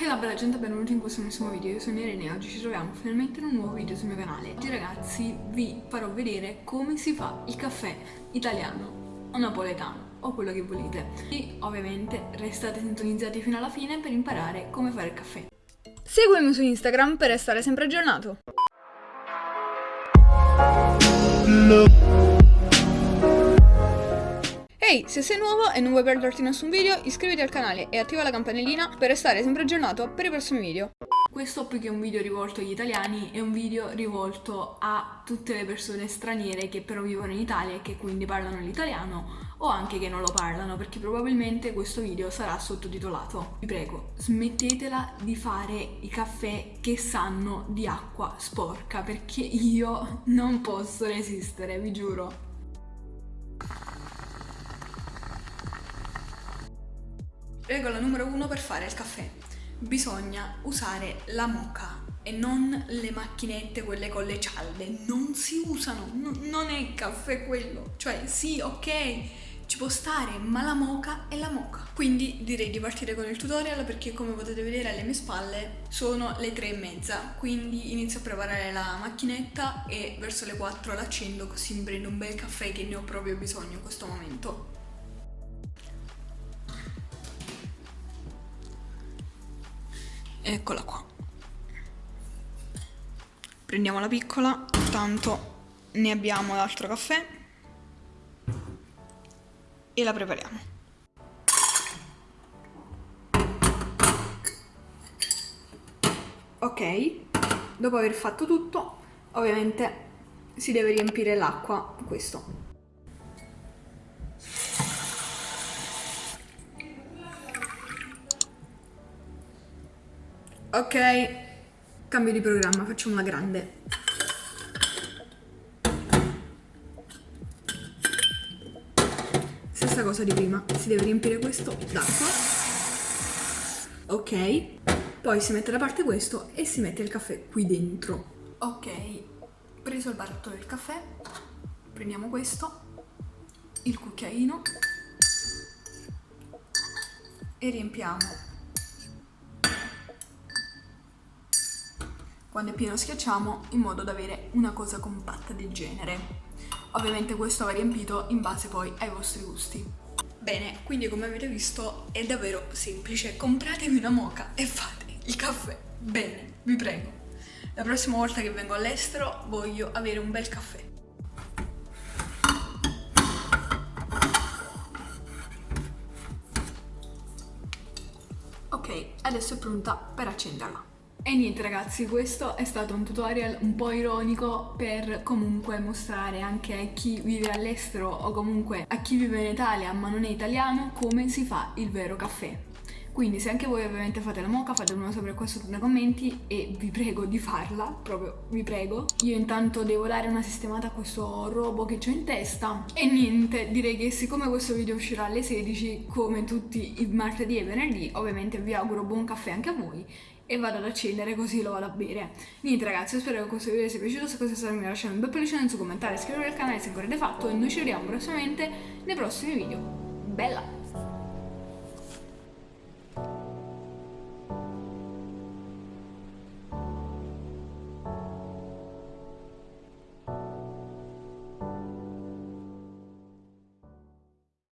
Hey la bella gente, benvenuti in questo nuovo video, io sono Irene e oggi ci troviamo finalmente in un nuovo video sul mio canale. Oggi ragazzi vi farò vedere come si fa il caffè italiano o napoletano o quello che volete. E ovviamente restate sintonizzati fino alla fine per imparare come fare il caffè. Seguimi su Instagram per restare sempre aggiornato. Ehi, se sei nuovo e non vuoi perderti nessun video, iscriviti al canale e attiva la campanellina per restare sempre aggiornato per i prossimi video. Questo più che un video rivolto agli italiani è un video rivolto a tutte le persone straniere che però vivono in Italia e che quindi parlano l'italiano o anche che non lo parlano perché probabilmente questo video sarà sottotitolato. Vi prego, smettetela di fare i caffè che sanno di acqua sporca perché io non posso resistere, vi giuro. Regola numero uno per fare il caffè. Bisogna usare la moca e non le macchinette, quelle con le cialde. Non si usano, no, non è caffè quello. Cioè, sì, ok, ci può stare, ma la moca è la moca. Quindi direi di partire con il tutorial perché come potete vedere alle mie spalle sono le tre e mezza. Quindi inizio a preparare la macchinetta e verso le 4 l'accendo così mi prendo un bel caffè che ne ho proprio bisogno in questo momento. Eccola qua. Prendiamo la piccola tanto ne abbiamo l'altro caffè e la prepariamo. Ok dopo aver fatto tutto ovviamente si deve riempire l'acqua questo Ok, cambio di programma, facciamo una grande. Stessa cosa di prima, si deve riempire questo d'acqua. Ok, poi si mette da parte questo e si mette il caffè qui dentro. Ok, preso il barattolo del caffè, prendiamo questo, il cucchiaino e riempiamo quando è pieno schiacciamo in modo da avere una cosa compatta del genere. Ovviamente questo va riempito in base poi ai vostri gusti. Bene, quindi come avete visto è davvero semplice, compratevi una moca e fate il caffè. Bene, vi prego. La prossima volta che vengo all'estero voglio avere un bel caffè. Ok, adesso è pronta per accenderla. E niente ragazzi, questo è stato un tutorial un po' ironico per comunque mostrare anche a chi vive all'estero o comunque a chi vive in Italia ma non è italiano come si fa il vero caffè. Quindi se anche voi ovviamente fate la moca fatemelo sapere qua sotto nei commenti e vi prego di farla, proprio vi prego. Io intanto devo dare una sistemata a questo robo che ho in testa e niente, direi che siccome questo video uscirà alle 16 come tutti i martedì e venerdì, ovviamente vi auguro buon caffè anche a voi e vado ad accendere così lo vado a bere. Niente ragazzi, spero che questo video vi sia piaciuto, se così è stato mi lasciate un bel pollice in su, commentare, iscrivetevi al canale se ancora avete fatto e noi ci vediamo prossimamente nei prossimi video. Bella!